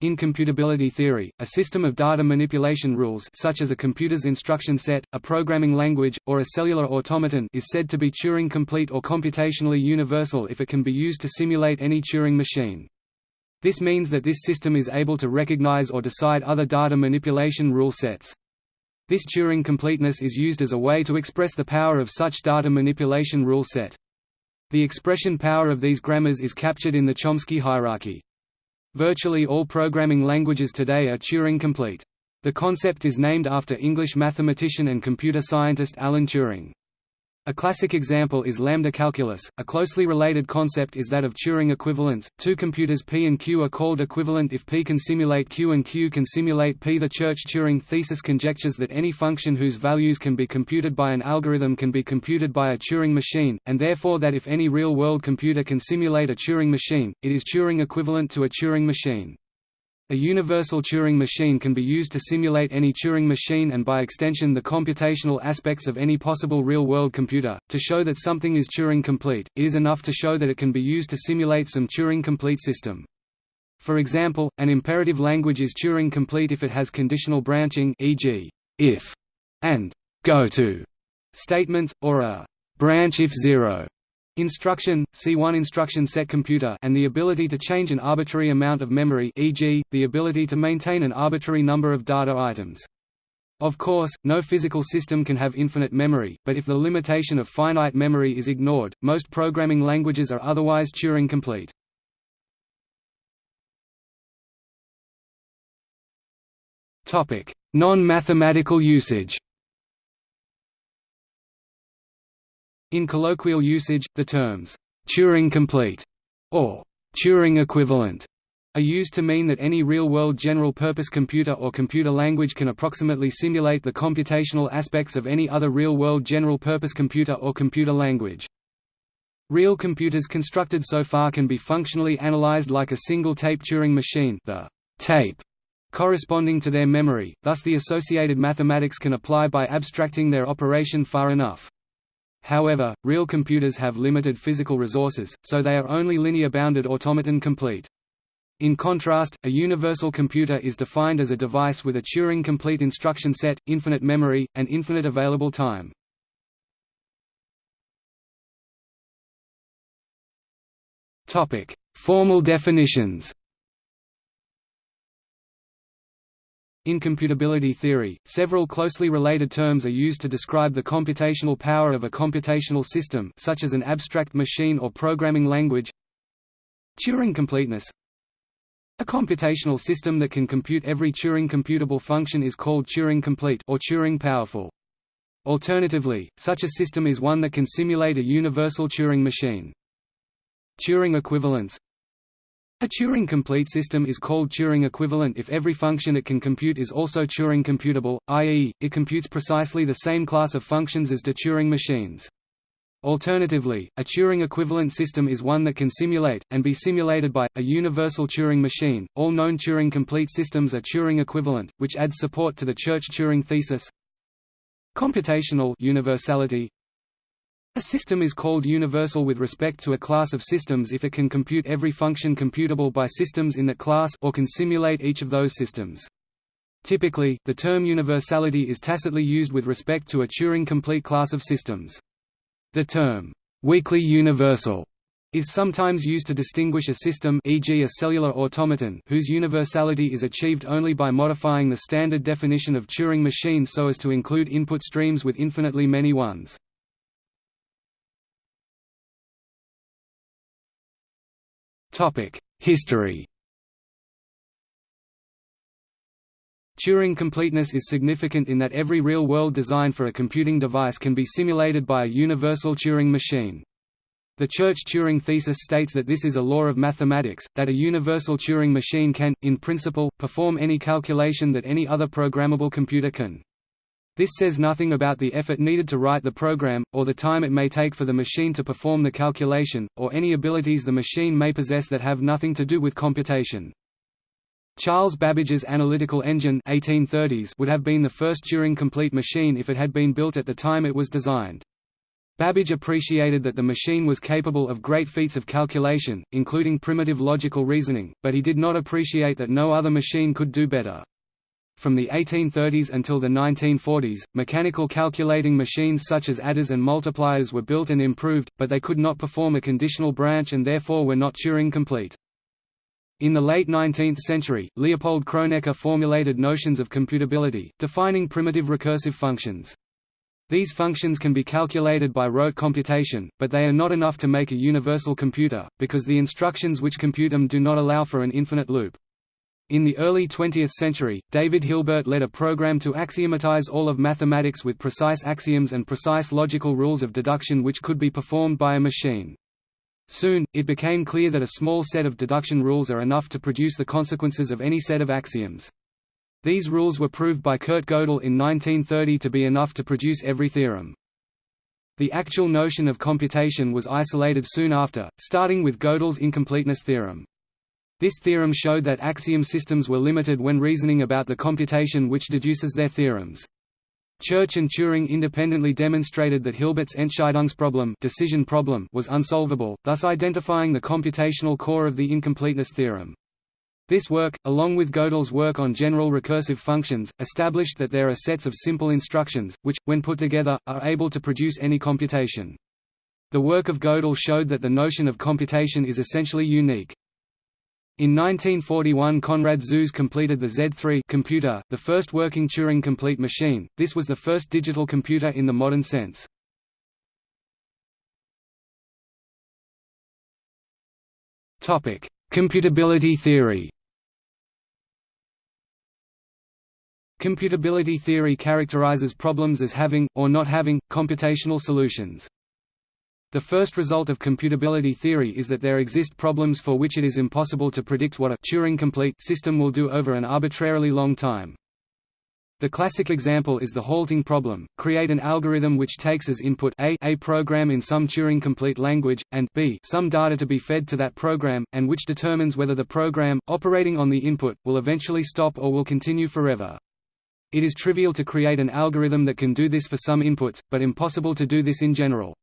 In computability theory, a system of data manipulation rules such as a computer's instruction set, a programming language, or a cellular automaton is said to be Turing-complete or computationally universal if it can be used to simulate any Turing machine. This means that this system is able to recognize or decide other data manipulation rule sets. This Turing completeness is used as a way to express the power of such data manipulation rule set. The expression power of these grammars is captured in the Chomsky hierarchy. Virtually all programming languages today are Turing-complete. The concept is named after English mathematician and computer scientist Alan Turing. A classic example is lambda calculus. A closely related concept is that of Turing equivalence. Two computers P and Q are called equivalent if P can simulate Q and Q can simulate P. The Church-Turing thesis conjectures that any function whose values can be computed by an algorithm can be computed by a Turing machine, and therefore that if any real-world computer can simulate a Turing machine, it is Turing equivalent to a Turing machine. A universal Turing machine can be used to simulate any Turing machine and by extension the computational aspects of any possible real-world computer. To show that something is Turing-complete, it is enough to show that it can be used to simulate some Turing-complete system. For example, an imperative language is Turing-complete if it has conditional branching e.g., if and go to statements, or a branch if zero Instruction, C1 instruction set computer and the ability to change an arbitrary amount of memory e.g., the ability to maintain an arbitrary number of data items. Of course, no physical system can have infinite memory, but if the limitation of finite memory is ignored, most programming languages are otherwise Turing-complete. Non-mathematical usage In colloquial usage, the terms, Turing-complete or Turing-equivalent are used to mean that any real-world general-purpose computer or computer language can approximately simulate the computational aspects of any other real-world general-purpose computer or computer language. Real computers constructed so far can be functionally analyzed like a single-tape Turing machine the tape corresponding to their memory, thus the associated mathematics can apply by abstracting their operation far enough. However, real computers have limited physical resources, so they are only linear-bounded automaton complete. In contrast, a universal computer is defined as a device with a Turing-complete instruction set, infinite memory, and infinite available time. Formal definitions In computability theory, several closely related terms are used to describe the computational power of a computational system such as an abstract machine or programming language Turing completeness A computational system that can compute every Turing computable function is called Turing complete or Turing powerful. Alternatively, such a system is one that can simulate a universal Turing machine. Turing equivalence a Turing-complete system is called Turing-equivalent if every function it can compute is also Turing-computable, i.e., it computes precisely the same class of functions as Turing machines. Alternatively, a Turing-equivalent system is one that can simulate, and be simulated by, a universal Turing machine. All known Turing-complete systems are Turing-equivalent, which adds support to the Church-Turing thesis. Computational universality a system is called universal with respect to a class of systems if it can compute every function computable by systems in that class or can simulate each of those systems. Typically, the term universality is tacitly used with respect to a Turing-complete class of systems. The term, weakly universal, is sometimes used to distinguish a system e.g. a cellular automaton whose universality is achieved only by modifying the standard definition of Turing machine so as to include input streams with infinitely many ones. History Turing completeness is significant in that every real-world design for a computing device can be simulated by a universal Turing machine. The Church-Turing thesis states that this is a law of mathematics, that a universal Turing machine can, in principle, perform any calculation that any other programmable computer can. This says nothing about the effort needed to write the program, or the time it may take for the machine to perform the calculation, or any abilities the machine may possess that have nothing to do with computation. Charles Babbage's analytical engine 1830s would have been the first Turing-complete machine if it had been built at the time it was designed. Babbage appreciated that the machine was capable of great feats of calculation, including primitive logical reasoning, but he did not appreciate that no other machine could do better. From the 1830s until the 1940s, mechanical calculating machines such as adders and multipliers were built and improved, but they could not perform a conditional branch and therefore were not Turing-complete. In the late 19th century, Leopold Kronecker formulated notions of computability, defining primitive recursive functions. These functions can be calculated by rote computation, but they are not enough to make a universal computer, because the instructions which compute them do not allow for an infinite loop. In the early 20th century, David Hilbert led a program to axiomatize all of mathematics with precise axioms and precise logical rules of deduction which could be performed by a machine. Soon, it became clear that a small set of deduction rules are enough to produce the consequences of any set of axioms. These rules were proved by Kurt Gödel in 1930 to be enough to produce every theorem. The actual notion of computation was isolated soon after, starting with Gödel's incompleteness theorem. This theorem showed that axiom systems were limited when reasoning about the computation which deduces their theorems. Church and Turing independently demonstrated that Hilbert's Entscheidungsproblem decision problem was unsolvable, thus identifying the computational core of the incompleteness theorem. This work, along with Gödel's work on general recursive functions, established that there are sets of simple instructions, which, when put together, are able to produce any computation. The work of Gödel showed that the notion of computation is essentially unique. In 1941 Konrad Zuse completed the Z3 computer, the first working Turing-complete machine. This was the first digital computer in the modern sense. Topic: Computability theory Computability theory characterizes problems as having, or not having, computational solutions. The first result of computability theory is that there exist problems for which it is impossible to predict what a Turing-complete system will do over an arbitrarily long time. The classic example is the halting problem. Create an algorithm which takes as input a, a program in some Turing-complete language, and b, some data to be fed to that program, and which determines whether the program, operating on the input, will eventually stop or will continue forever. It is trivial to create an algorithm that can do this for some inputs, but impossible to do this in general.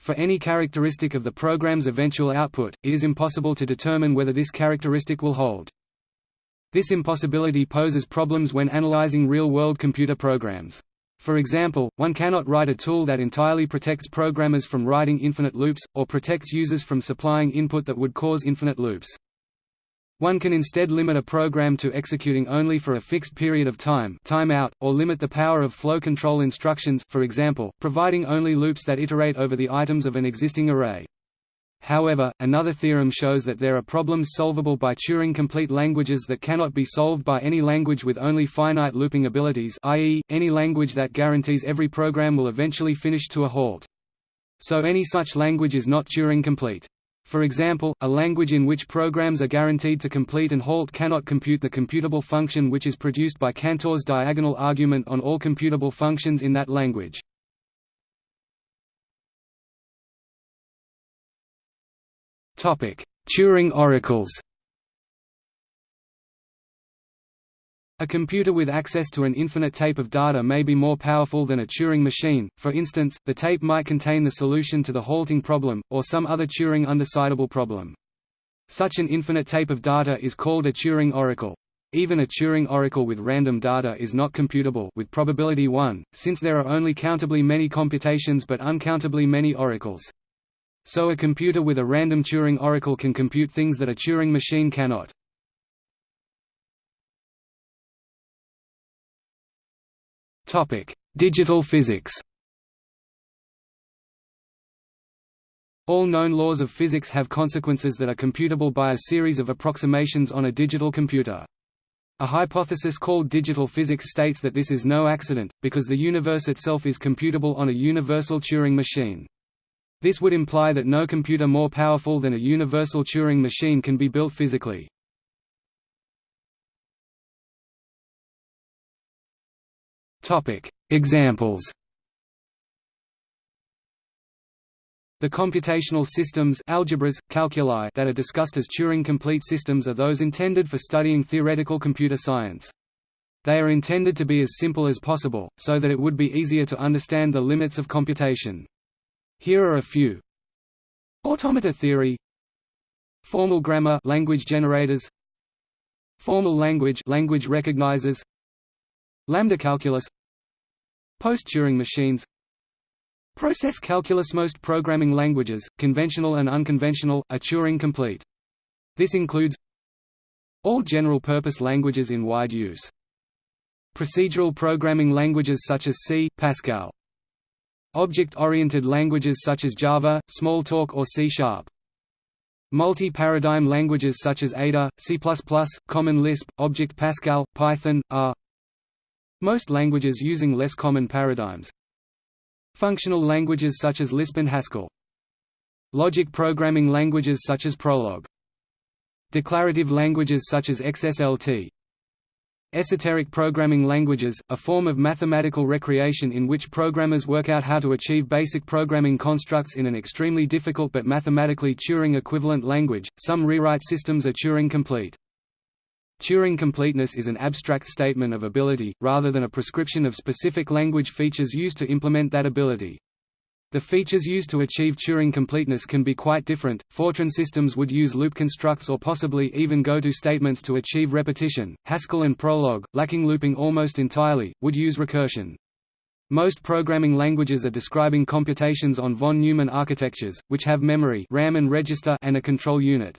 For any characteristic of the program's eventual output, it is impossible to determine whether this characteristic will hold. This impossibility poses problems when analyzing real-world computer programs. For example, one cannot write a tool that entirely protects programmers from writing infinite loops, or protects users from supplying input that would cause infinite loops. One can instead limit a program to executing only for a fixed period of time timeout, or limit the power of flow control instructions for example, providing only loops that iterate over the items of an existing array. However, another theorem shows that there are problems solvable by Turing-complete languages that cannot be solved by any language with only finite looping abilities i.e., any language that guarantees every program will eventually finish to a halt. So any such language is not Turing-complete. For example, a language in which programs are guaranteed to complete and halt cannot compute the computable function which is produced by Cantor's diagonal argument on all computable functions in that language. Turing oracles A computer with access to an infinite tape of data may be more powerful than a Turing machine, for instance, the tape might contain the solution to the halting problem, or some other Turing undecidable problem. Such an infinite tape of data is called a Turing oracle. Even a Turing oracle with random data is not computable with probability 1, since there are only countably many computations but uncountably many oracles. So a computer with a random Turing oracle can compute things that a Turing machine cannot. Digital physics. All known laws of physics have consequences that are computable by a series of approximations on a digital computer. A hypothesis called digital physics states that this is no accident, because the universe itself is computable on a universal Turing machine. This would imply that no computer more powerful than a universal Turing machine can be built physically. Examples. The computational systems algebras, calculi that are discussed as Turing-complete systems are those intended for studying theoretical computer science. They are intended to be as simple as possible, so that it would be easier to understand the limits of computation. Here are a few. Automata theory Formal grammar language generators Formal language language recognizers Lambda calculus Post-Turing machines Process calculus Most programming languages, conventional and unconventional, are Turing-complete. This includes all general-purpose languages in wide use. Procedural programming languages such as C, Pascal. Object-oriented languages such as Java, Smalltalk or C-sharp. Multi-paradigm languages such as Ada, C++, Common Lisp, Object Pascal, Python, R. Most languages using less common paradigms. Functional languages such as Lisp and Haskell. Logic programming languages such as Prolog. Declarative languages such as XSLT. Esoteric programming languages, a form of mathematical recreation in which programmers work out how to achieve basic programming constructs in an extremely difficult but mathematically Turing-equivalent language. Some rewrite systems are Turing-complete. Turing completeness is an abstract statement of ability, rather than a prescription of specific language features used to implement that ability. The features used to achieve Turing completeness can be quite different. Fortran systems would use loop constructs or possibly even go to statements to achieve repetition. Haskell and Prolog, lacking looping almost entirely, would use recursion. Most programming languages are describing computations on von Neumann architectures, which have memory RAM and register and a control unit.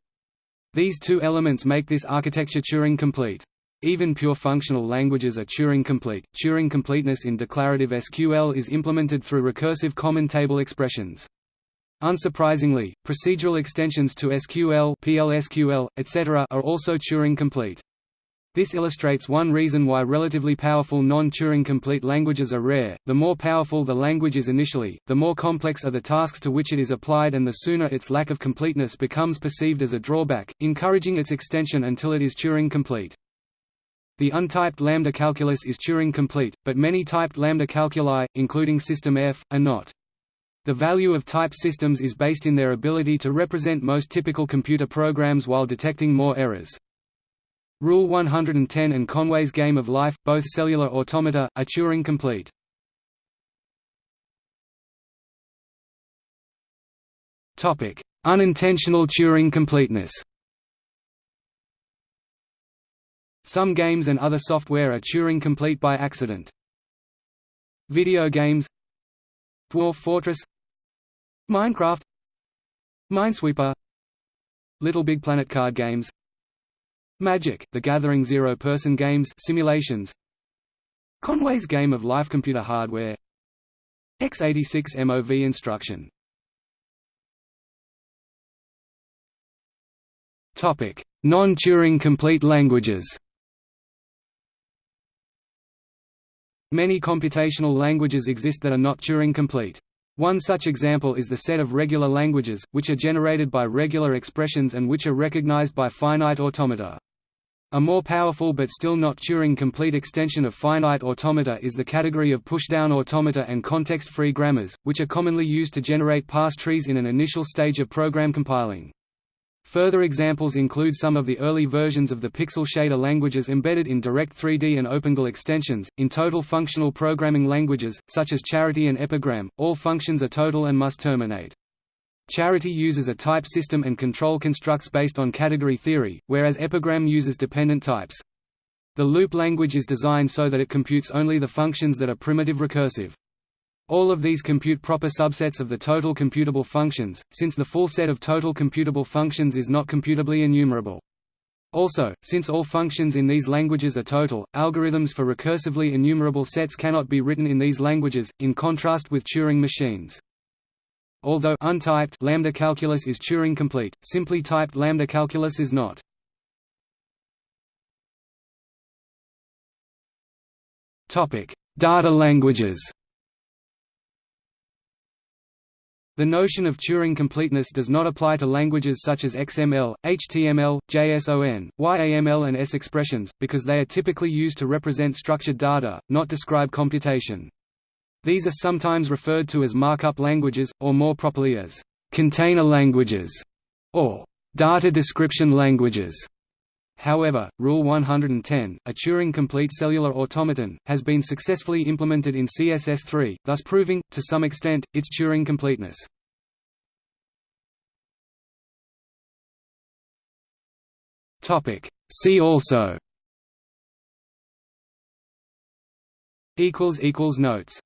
These two elements make this architecture Turing-complete. Even pure functional languages are Turing-complete. Turing completeness in declarative SQL is implemented through recursive common table expressions. Unsurprisingly, procedural extensions to SQL, PLSQL, etc. are also Turing-complete. This illustrates one reason why relatively powerful non-Turing-complete languages are rare. The more powerful the language is initially, the more complex are the tasks to which it is applied and the sooner its lack of completeness becomes perceived as a drawback, encouraging its extension until it is Turing-complete. The untyped lambda calculus is Turing-complete, but many typed lambda calculi, including System F, are not. The value of type systems is based in their ability to represent most typical computer programs while detecting more errors. Rule 110 and Conway's Game of Life, both cellular automata, are Turing-complete. Topic: Unintentional Turing completeness. Some games and other software are Turing-complete by accident. Video games. Dwarf Fortress. Minecraft. Minesweeper. LittleBigPlanet card games Magic, The Gathering zero-person games simulations Conway's Game of Life Computer hardware x86 MOV instruction Non-Turing complete languages Many computational languages exist that are not Turing complete. One such example is the set of regular languages, which are generated by regular expressions and which are recognized by finite automata. A more powerful but still not Turing-complete extension of finite automata is the category of pushdown automata and context-free grammars, which are commonly used to generate parse trees in an initial stage of program compiling. Further examples include some of the early versions of the pixel shader languages embedded in Direct3D and OpenGL extensions. In total functional programming languages, such as Charity and Epigram, all functions are total and must terminate. Charity uses a type system and control constructs based on category theory, whereas Epigram uses dependent types. The loop language is designed so that it computes only the functions that are primitive recursive. All of these compute proper subsets of the total computable functions, since the full set of total computable functions is not computably enumerable. Also, since all functions in these languages are total, algorithms for recursively enumerable sets cannot be written in these languages, in contrast with Turing machines. Although untyped lambda calculus is Turing complete, simply typed lambda calculus is not. Topic: Data languages. The notion of Turing completeness does not apply to languages such as XML, HTML, JSON, YAML and S expressions, because they are typically used to represent structured data, not describe computation. These are sometimes referred to as markup languages, or more properly as container languages, or data description languages. However, Rule 110, a Turing-complete cellular automaton, has been successfully implemented in CSS3, thus proving, to some extent, its Turing completeness. See also Notes